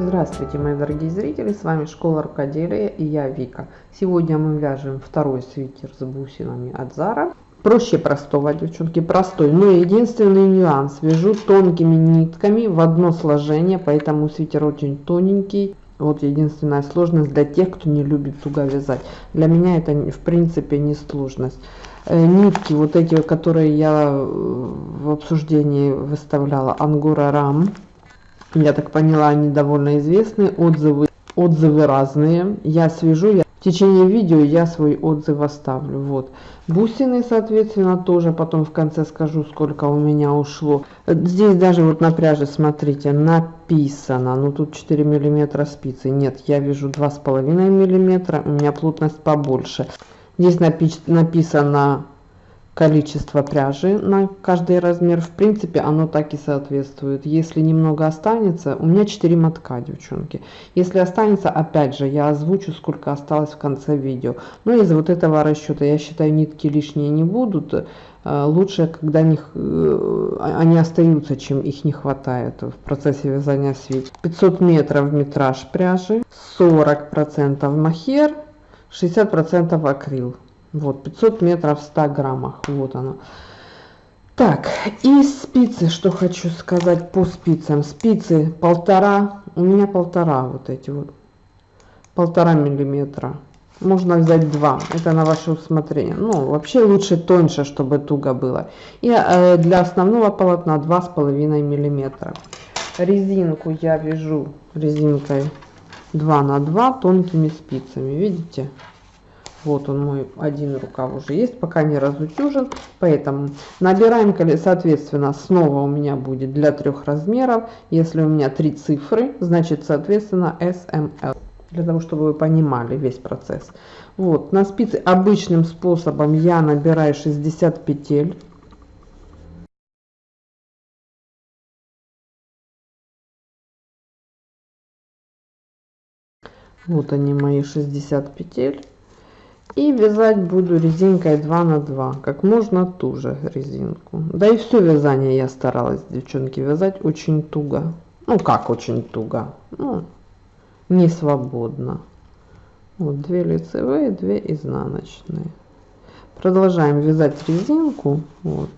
Здравствуйте, мои дорогие зрители, с вами Школа Рукоделия и я Вика. Сегодня мы вяжем второй свитер с бусинами от Zara. Проще простого, девчонки, простой, но единственный нюанс. Вяжу тонкими нитками в одно сложение, поэтому свитер очень тоненький. Вот единственная сложность для тех, кто не любит туго вязать. Для меня это в принципе не сложность. Э, нитки, вот эти, которые я э, в обсуждении выставляла, Ангора Рам я так поняла, они довольно известны, отзывы, отзывы разные. Я свяжу, я, в течение видео я свой отзыв оставлю. Вот. Бусины, соответственно, тоже потом в конце скажу, сколько у меня ушло. Здесь даже вот на пряже, смотрите, написано, ну тут 4 миллиметра спицы. Нет, я вяжу 2,5 миллиметра, у меня плотность побольше. Здесь напи написано количество пряжи на каждый размер. В принципе, оно так и соответствует. Если немного останется, у меня 4 мотка, девчонки. Если останется, опять же, я озвучу, сколько осталось в конце видео. Но из вот этого расчета, я считаю, нитки лишние не будут. Э, лучше, когда них, э, они остаются, чем их не хватает в процессе вязания свит. 500 метров метраж пряжи, 40% махер, 60% акрил. Вот, 500 метров в 100 граммах. Вот оно. Так, и спицы, что хочу сказать по спицам. Спицы полтора, у меня полтора вот эти вот. Полтора миллиметра. Можно взять два, это на ваше усмотрение. Ну, вообще лучше тоньше, чтобы туго было. И э, для основного полотна два с половиной миллиметра. Резинку я вяжу резинкой 2 на 2 тонкими спицами, видите? Вот он мой один рукав уже есть, пока не разутюжен. Поэтому набираем, соответственно, снова у меня будет для трех размеров. Если у меня три цифры, значит, соответственно, SML. Для того, чтобы вы понимали весь процесс. Вот, на спице обычным способом я набираю 60 петель. Вот они мои 60 петель. И вязать буду резинкой 2 на 2, как можно туже резинку. Да и все вязание я старалась, девчонки, вязать очень туго. Ну как очень туго, ну не свободно. Вот две лицевые, две изнаночные. Продолжаем вязать резинку. Вот.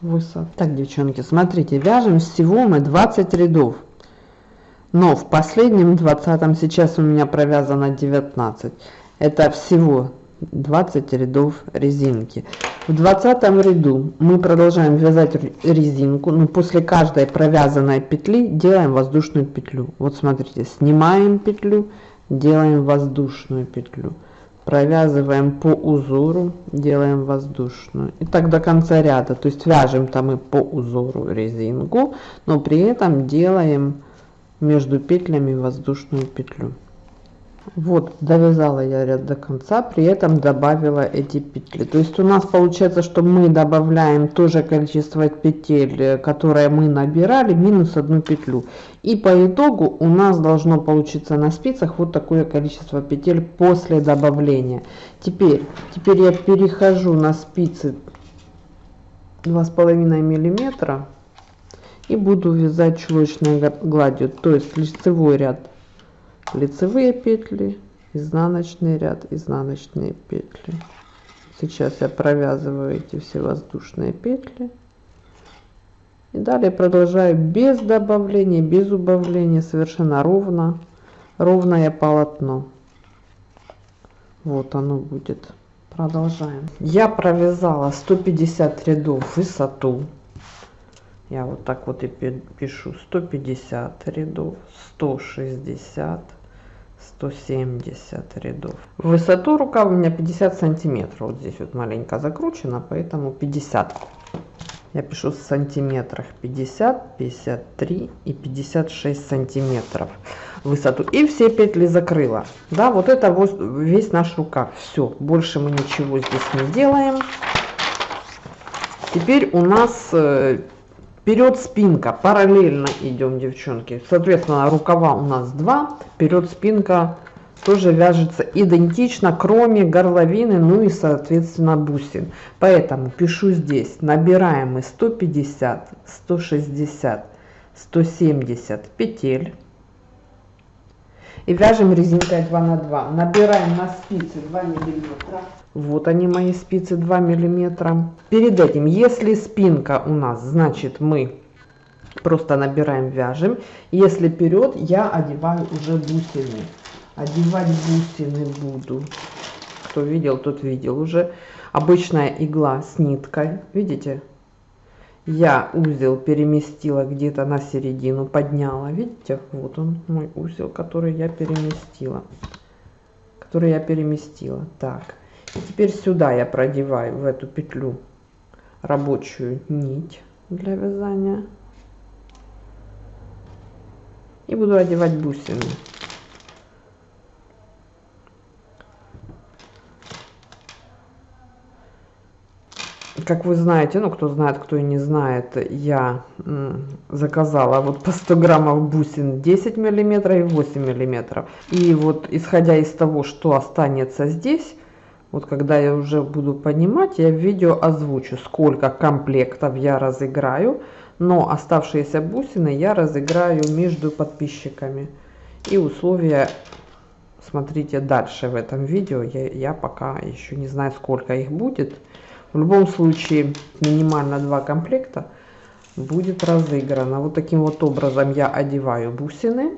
Высот. Так, девчонки, смотрите, вяжем всего мы 20 рядов. Но в последнем 20 сейчас у меня провязано 19 это всего 20 рядов резинки. В 20 ряду мы продолжаем вязать резинку но после каждой провязанной петли делаем воздушную петлю. Вот смотрите снимаем петлю делаем воздушную петлю. Провязываем по узору делаем воздушную. И так до конца ряда. То есть вяжем там мы по узору резинку но при этом делаем между петлями воздушную петлю вот довязала я ряд до конца при этом добавила эти петли. То есть у нас получается что мы добавляем то же количество петель э, которое мы набирали минус одну петлю. И по итогу у нас должно получиться на спицах вот такое количество петель после добавления. Теперь теперь я перехожу на спицы два с половиной миллиметра и буду вязать чулочной гладью то есть лицевой ряд лицевые петли изнаночный ряд изнаночные петли. Сейчас я провязываю эти все воздушные петли. И далее продолжаю без добавления без убавления совершенно ровно. Ровное полотно. Вот оно будет. Продолжаем. Я провязала 150 рядов высоту я вот так вот и пишу 150 рядов 160 170 рядов. Высоту рука у меня 50 сантиметров. Вот здесь вот маленько закручено, поэтому 50. Я пишу в сантиметрах 50, 53 и 56 сантиметров высоту. И все петли закрыла. Да, вот это вот весь наш рукав. Все, больше мы ничего здесь не делаем. Теперь у нас э, вперед спинка. Параллельно идем девчонки. Соответственно рукава у нас два. Вперед спинка тоже вяжется идентично кроме горловины ну и соответственно бусин. Поэтому пишу здесь. Набираем мы 150 160 170 петель. И вяжем резинкой 2 на 2. Набираем на спицы 2 миллиметра. Вот они мои спицы 2 миллиметра. Перед этим, если спинка у нас, значит мы просто набираем, вяжем. Если вперед, я одеваю уже бусины. Одевать бусины буду. Кто видел, тот видел уже. Обычная игла с ниткой. Видите? Я узел переместила где-то на середину, подняла. Видите? Вот он, мой узел, который я переместила. Который я переместила. Так. Теперь сюда я продеваю в эту петлю рабочую нить для вязания. И буду одевать бусины. как вы знаете, ну кто знает, кто и не знает, я заказала вот по 100 граммов бусин 10 миллиметров и 8 миллиметров. И вот исходя из того, что останется здесь, вот когда я уже буду понимать, я в видео озвучу, сколько комплектов я разыграю, но оставшиеся бусины я разыграю между подписчиками. И условия смотрите дальше в этом видео, я, я пока еще не знаю, сколько их будет. В любом случае минимально два комплекта будет разыграно. Вот таким вот образом я одеваю бусины.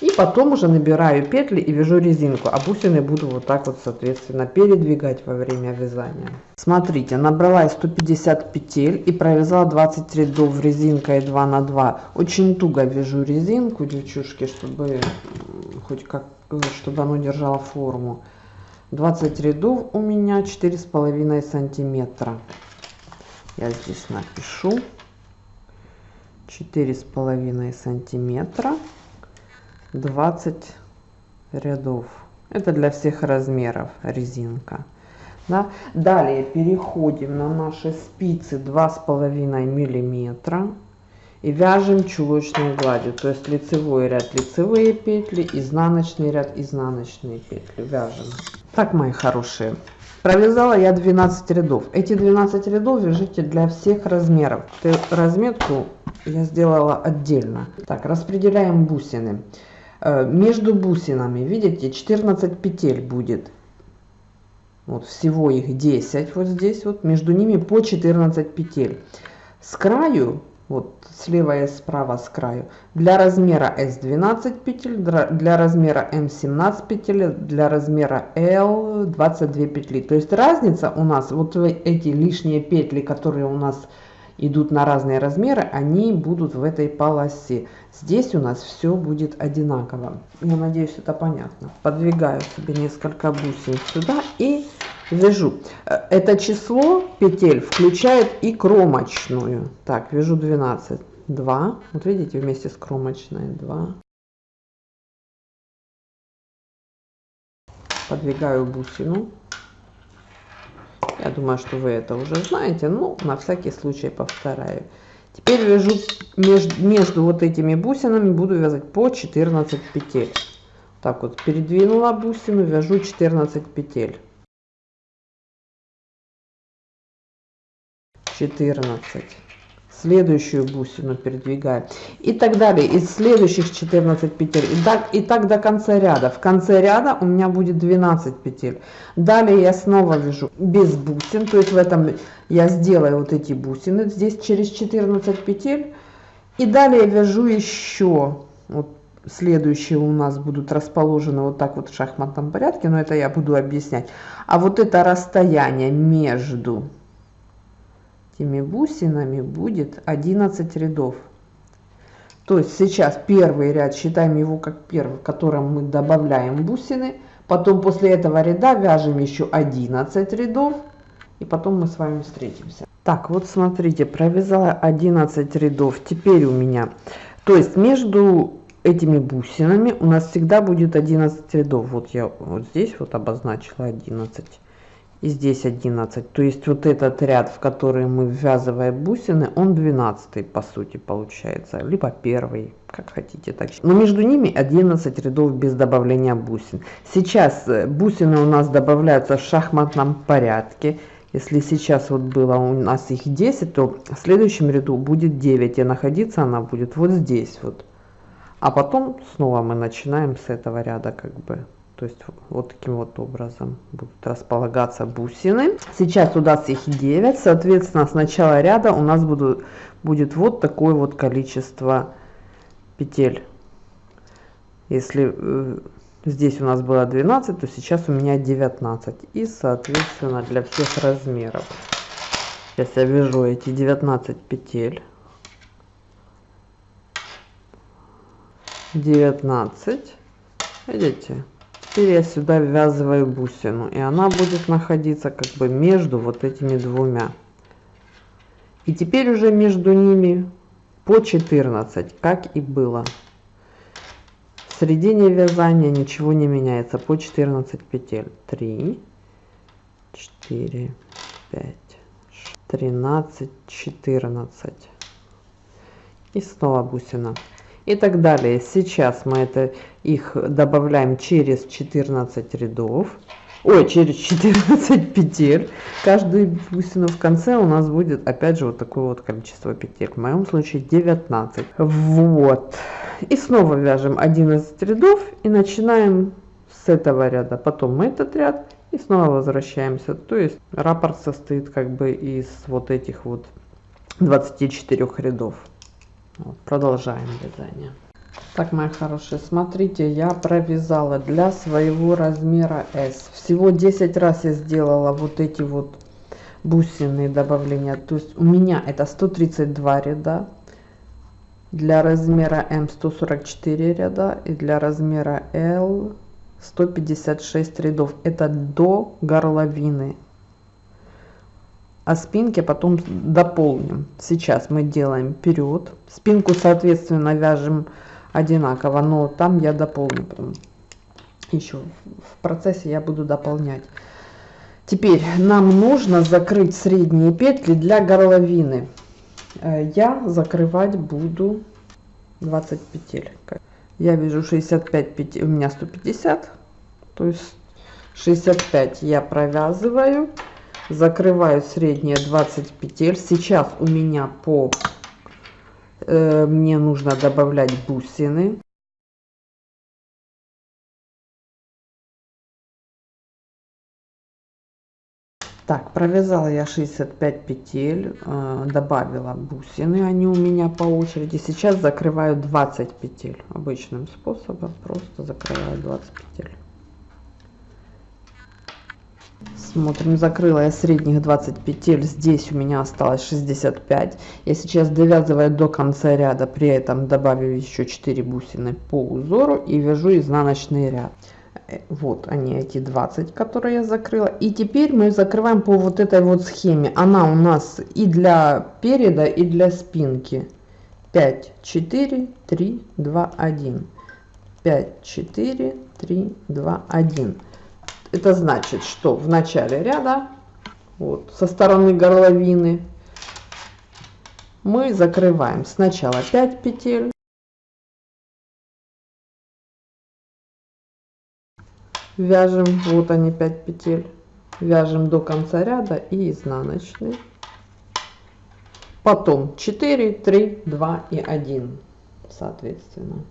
И потом уже набираю петли и вяжу резинку. А бусины буду вот так вот, соответственно, передвигать во время вязания. Смотрите, набрала 150 петель и провязала 20 рядов резинкой 2 на 2. Очень туго вяжу резинку, девчушки, чтобы хоть как, чтобы оно держало форму. 20 рядов у меня четыре с половиной сантиметра я здесь напишу четыре с половиной сантиметра 20 рядов это для всех размеров резинка да? далее переходим на наши спицы два с половиной миллиметра и вяжем чулочной гладью то есть лицевой ряд лицевые петли изнаночный ряд изнаночные петли вяжем так, мои хорошие, провязала я 12 рядов. Эти 12 рядов вяжите для всех размеров. Разметку я сделала отдельно. Так, распределяем бусины. Э, между бусинами, видите, 14 петель будет. Вот всего их 10 вот здесь вот. Между ними по 14 петель. С краю вот слева и справа с краю. Для размера S12 петель, для размера M17 петель, для размера L 22 петли. То есть разница у нас, вот эти лишние петли, которые у нас идут на разные размеры, они будут в этой полосе. Здесь у нас все будет одинаково. Я надеюсь, это понятно. Подвигаю себе несколько бусин сюда и вяжу. Э, это число петель включает и кромочную. Так, вяжу 12. 2. Вот видите, вместе с кромочной 2. Подвигаю бусину. Я думаю, что вы это уже знаете, но на всякий случай повторяю. Теперь вяжу между, между вот этими бусинами, буду вязать по 14 петель. Так вот, передвинула бусину, вяжу 14 петель. 14 следующую бусину передвигаю и так далее. Из следующих 14 петель. И так и так до конца ряда. В конце ряда у меня будет 12 петель. Далее я снова вяжу без бусин. То есть в этом я сделаю вот эти бусины. Здесь через 14 петель. И далее вяжу еще. Вот следующие у нас будут расположены вот так вот в шахматном порядке но это я буду объяснять. А вот это расстояние между этими бусинами будет 11 рядов. То есть сейчас первый ряд, считаем его как первый, в котором мы добавляем бусины. Потом после этого ряда вяжем еще 11 рядов. И потом мы с вами встретимся. Так, вот смотрите, провязала 11 рядов. Теперь у меня, то есть между этими бусинами у нас всегда будет 11 рядов. Вот я вот здесь вот обозначила 11 и здесь 11 то есть вот этот ряд в который мы ввязываем бусины он 12 по сути получается либо первый как хотите так. Но между ними 11 рядов без добавления бусин. Сейчас э, бусины у нас добавляются в шахматном порядке. Если сейчас вот было у нас их 10 то в следующем ряду будет 9 и находиться она будет вот здесь вот. А потом снова мы начинаем с этого ряда как бы то есть вот таким вот образом будут располагаться бусины. Сейчас у нас их 9 соответственно с начала ряда у нас будут будет вот такое вот количество петель. Если э, здесь у нас было 12 то сейчас у меня 19 и соответственно для всех размеров. Сейчас я вяжу эти 19 петель. 19 видите теперь я сюда ввязываю бусину и она будет находиться как бы между вот этими двумя. И теперь уже между ними по 14 как и было. В середине вязания ничего не меняется по 14 петель. 3 4 5 13 14 и снова бусина и так далее. Сейчас мы это их добавляем через 14 рядов, ой, через 14 петель. Каждую бусину в конце у нас будет опять же вот такое вот количество петель. В моем случае 19. Вот. И снова вяжем 11 рядов и начинаем с этого ряда. Потом этот ряд и снова возвращаемся. То есть раппорт состоит как бы из вот этих вот 24 рядов. Вот, продолжаем вязание. Так, мои хорошие, смотрите, я провязала для своего размера S. Всего 10 раз я сделала вот эти вот бусины добавления. То есть у меня это 132 ряда. Для размера М 144 ряда и для размера L 156 рядов. Это до горловины а спинки потом дополним. Сейчас мы делаем вперед. Спинку, соответственно, вяжем одинаково, но там я дополню. Еще в процессе я буду дополнять. Теперь нам нужно закрыть средние петли для горловины. Э, я закрывать буду 20 петель. Я вяжу 65 петель, у меня 150, то есть 65 я провязываю закрываю средние 20 петель. Сейчас у меня по э, мне нужно добавлять бусины. Так провязала я 65 петель э, добавила бусины они у меня по очереди. Сейчас закрываю 20 петель. Обычным способом просто закрываю 20 петель Смотрим, закрыла я средних 20 петель, здесь у меня осталось 65. Я сейчас довязываю до конца ряда, при этом добавив еще 4 бусины по узору и вяжу изнаночный ряд. Э, вот они, эти 20, которые я закрыла. И теперь мы закрываем по вот этой вот схеме. Она у нас и для переда, и для спинки. 5, 4, 3, 2, 1. 5, 4, 3, 2, 1 это значит, что в начале ряда, вот, со стороны горловины, мы закрываем сначала 5 петель, вяжем, вот они 5 петель, вяжем до конца ряда и изнаночный. Потом 4, 3, 2 и 1, соответственно.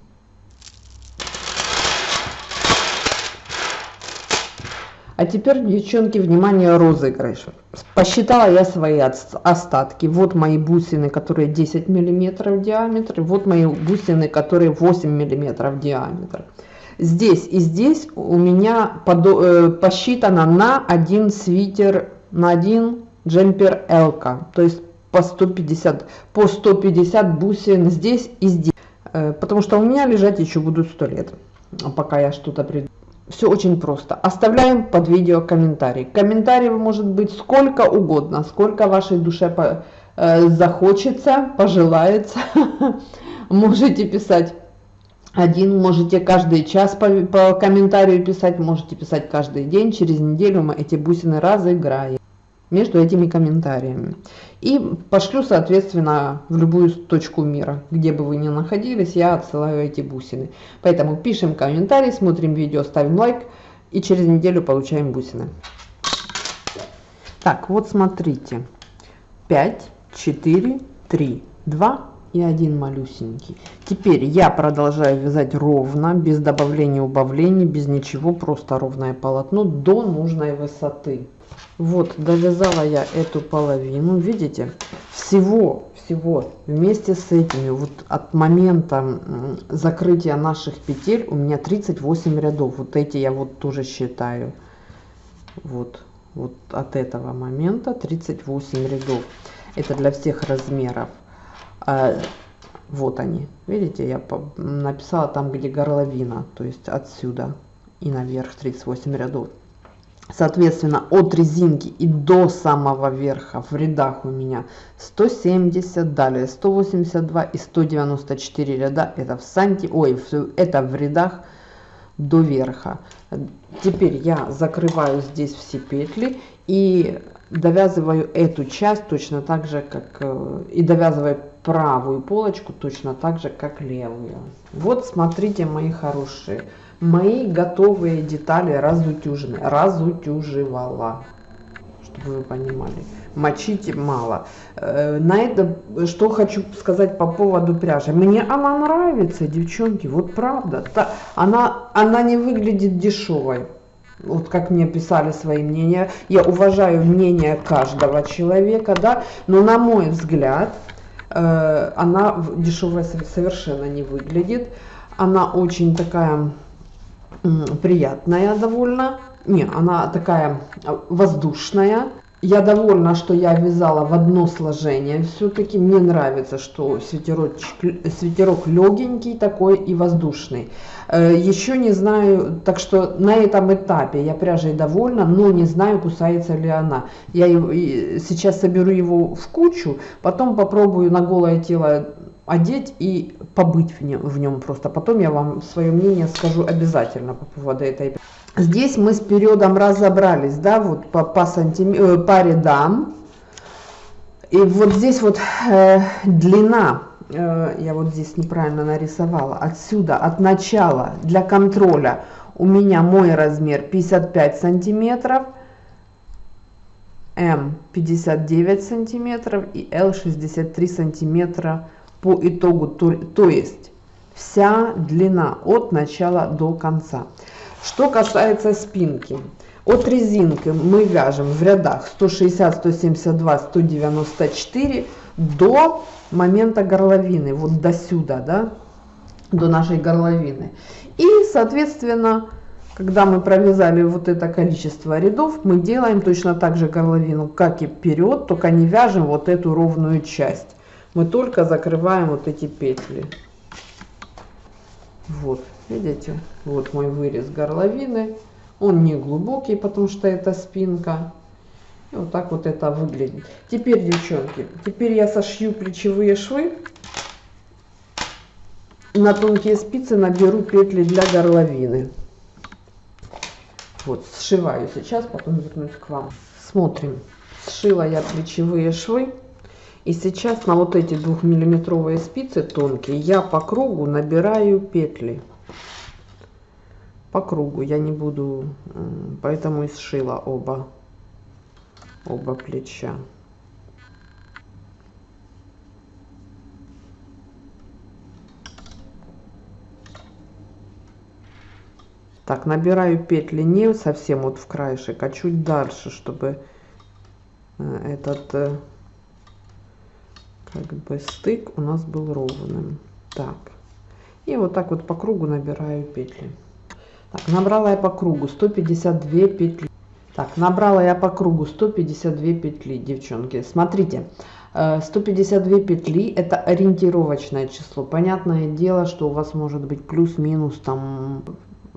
А теперь, девчонки, внимание, розыгрыш. Посчитала я свои остатки. Вот мои бусины, которые 10 миллиметров диаметр. Вот мои бусины, которые 8 миллиметров диаметр. Здесь и здесь у меня э, посчитано на один свитер, на один джемпер Элка. То есть по 150, по 150 бусин здесь и здесь. Э, потому что у меня лежать еще будут 100 лет, пока я что-то придумаю. Все очень просто. Оставляем под видео комментарий. Комментарий может быть сколько угодно, сколько вашей душе по, э, захочется, пожелается. Можете писать один, можете каждый час по, по комментарию писать, можете писать каждый день. Через неделю мы эти бусины разыграем между этими комментариями. И пошлю, соответственно, в любую точку мира, где бы вы ни находились, я отсылаю эти бусины. Поэтому пишем комментарий, смотрим видео, ставим лайк и через неделю получаем бусины. Так, вот смотрите. 5, 4, 3, 2, и один малюсенький. Теперь я продолжаю вязать ровно, без добавления убавлений, без ничего, просто ровное полотно до нужной высоты. Вот, довязала я эту половину, видите, всего, всего вместе с этими, вот от момента закрытия наших петель у меня 38 рядов, вот эти я вот тоже считаю, вот, вот от этого момента 38 рядов, это для всех размеров. А, вот они, видите, я написала там, где горловина, то есть отсюда и наверх 38 рядов. Соответственно, от резинки и до самого верха в рядах у меня 170, далее 182 и 194 ряда. Это в санти, ой, это в рядах до верха. Теперь я закрываю здесь все петли и довязываю эту часть точно так же, как э, и довязываю правую полочку точно так же, как левую. Вот смотрите, мои хорошие, мои готовые детали разутюжены, разутюживала, чтобы вы понимали. Мочить мало. Э, на это, что хочу сказать по поводу пряжи. Мне она нравится, девчонки, вот правда. Она, она не выглядит дешевой вот как мне писали свои мнения, я уважаю мнение каждого человека, да, но на мой взгляд, э, она дешевая совершенно не выглядит, она очень такая приятная довольно, не, она такая воздушная, я довольна, что я вязала в одно сложение. Все-таки мне нравится, что свитерок, свитерок легенький такой и воздушный. Э, Еще не знаю, так что на этом этапе я пряжей довольна, но не знаю, кусается ли она. Я сейчас соберу его в кучу, потом попробую на голое тело одеть и побыть в нем, в нем просто. Потом я вам свое мнение скажу обязательно по поводу этой Здесь мы с периодом разобрались, да, вот по, по, сантим... Э, по рядам. И вот здесь вот э, длина, э, я вот здесь неправильно нарисовала, отсюда, от начала для контроля у меня мой размер 55 сантиметров, М 59 сантиметров и Л 63 сантиметра по итогу, то, то есть вся длина от начала до конца. Что касается спинки. От резинки мы вяжем в рядах 160, 172, 194 до момента горловины, вот до сюда, да, до нашей горловины. И, соответственно, когда мы провязали вот это количество рядов, мы делаем точно так же горловину, как и вперед, только не вяжем вот эту ровную часть. Мы только закрываем вот эти петли. Вот. Видите, вот мой вырез горловины. Он не глубокий, потому что это спинка. И вот так вот это выглядит. Теперь, девчонки, теперь я сошью плечевые швы. На тонкие спицы наберу петли для горловины. Вот, сшиваю сейчас, потом вернусь к вам. Смотрим. Сшила я плечевые швы. И сейчас на вот эти двухмиллиметровые спицы тонкие я по кругу набираю петли. По кругу я не буду поэтому и сшила оба оба плеча. Так набираю петли не совсем вот в краешек а чуть дальше чтобы э, этот э, как бы стык у нас был ровным так и вот так вот по кругу набираю петли так, набрала я по кругу 152 петли. Так, набрала я по кругу 152 петли, девчонки. Смотрите, 152 э, петли это ориентировочное число. Понятное дело, что у вас может быть плюс-минус там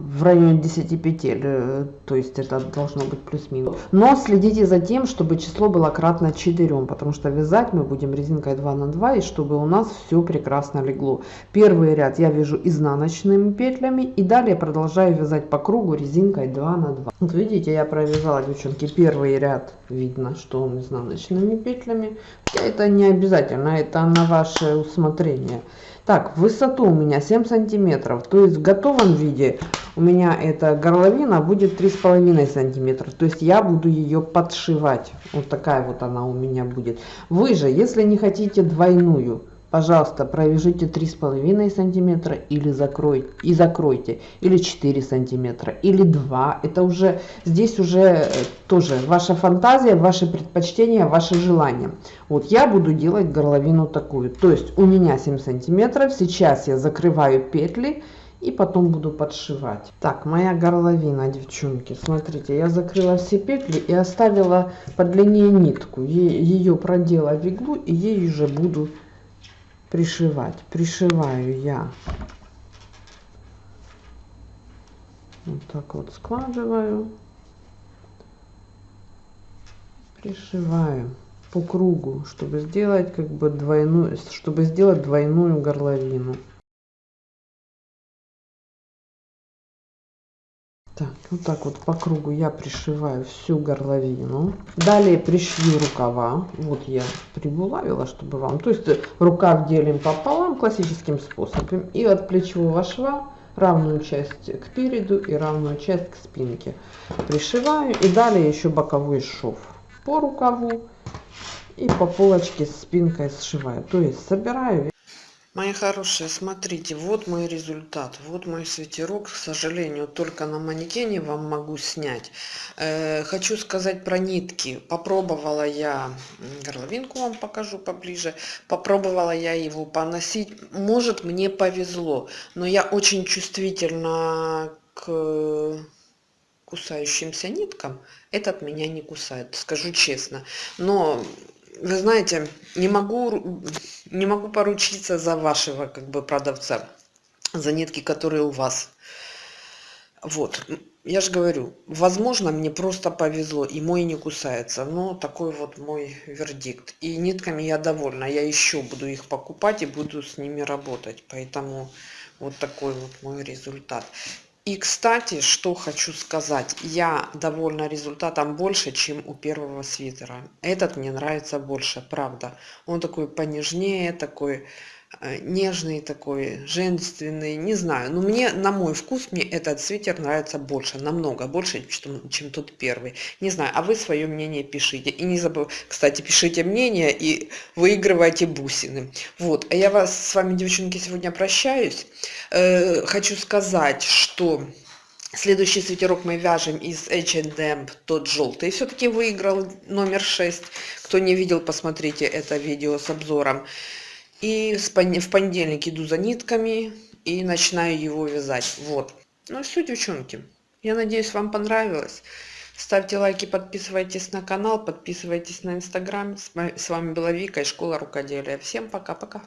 в районе 10 петель, э, то есть это должно быть плюс-минус. Но следите за тем, чтобы число было кратно 4, потому что вязать мы будем резинкой 2 на 2, и чтобы у нас все прекрасно легло. Первый ряд я вяжу изнаночными петлями, и далее продолжаю вязать по кругу резинкой 2 на 2. Вот видите, я провязала, девчонки, первый ряд, видно, что он изнаночными петлями. Это не обязательно, это на ваше усмотрение. Так, высоту у меня 7 сантиметров, то есть в готовом виде у меня эта горловина будет 3,5 сантиметра. То есть я буду ее подшивать. Вот такая вот она у меня будет. Вы же, если не хотите двойную, пожалуйста, провяжите три с половиной сантиметра или закройте и закройте, или 4 сантиметра, или 2. Это уже, здесь уже э, тоже ваша фантазия, ваши предпочтения, ваши желания. Вот я буду делать горловину такую. То есть у меня 7 сантиметров, сейчас я закрываю петли и потом буду подшивать. Так, моя горловина, девчонки, смотрите, я закрыла все петли и оставила по длине нитку. Ее продела в иглу и ей уже буду пришивать. Пришиваю я вот так вот складываю, пришиваю по кругу, чтобы сделать как бы двойную, чтобы сделать двойную горловину. Так, вот так вот по кругу я пришиваю всю горловину. Далее пришью рукава. Вот я прибулавила, чтобы вам... То есть рукав делим пополам классическим способом. И от плечевого шва равную часть к переду и равную часть к спинке. Пришиваю. И далее еще боковой шов по рукаву. И по полочке спинкой сшиваю. То есть собираю Мои хорошие, смотрите, вот мой результат, вот мой свитерок. К сожалению, только на манекене вам могу снять. Э, хочу сказать про нитки. Попробовала я, горловинку вам покажу поближе, попробовала я его поносить. Может, мне повезло, но я очень чувствительна к кусающимся ниткам. Этот меня не кусает, скажу честно. Но вы знаете, не могу, не могу поручиться за вашего как бы продавца, за нитки, которые у вас. Вот, я же говорю, возможно, мне просто повезло, и мой не кусается. Но такой вот мой вердикт. И нитками я довольна. Я еще буду их покупать и буду с ними работать. Поэтому вот такой вот мой результат. И, кстати, что хочу сказать. Я довольна результатом больше, чем у первого свитера. Этот мне нравится больше, правда. Он такой понежнее, такой нежный такой, женственный, не знаю. Но мне, на мой вкус, мне этот свитер нравится больше, намного больше, чем, чем тот первый. Не знаю, а вы свое мнение пишите. И не забывайте, кстати, пишите мнение и выигрывайте бусины. Вот, а я вас с вами, девчонки, сегодня прощаюсь. Э, хочу сказать, что... Следующий свитерок мы вяжем из H&M, тот желтый. Все-таки выиграл номер 6. Кто не видел, посмотрите это видео с обзором. И в понедельник иду за нитками и начинаю его вязать. Вот. Ну и все, девчонки. Я надеюсь, вам понравилось. Ставьте лайки, подписывайтесь на канал, подписывайтесь на инстаграм. С вами была Вика из школы рукоделия. Всем пока-пока.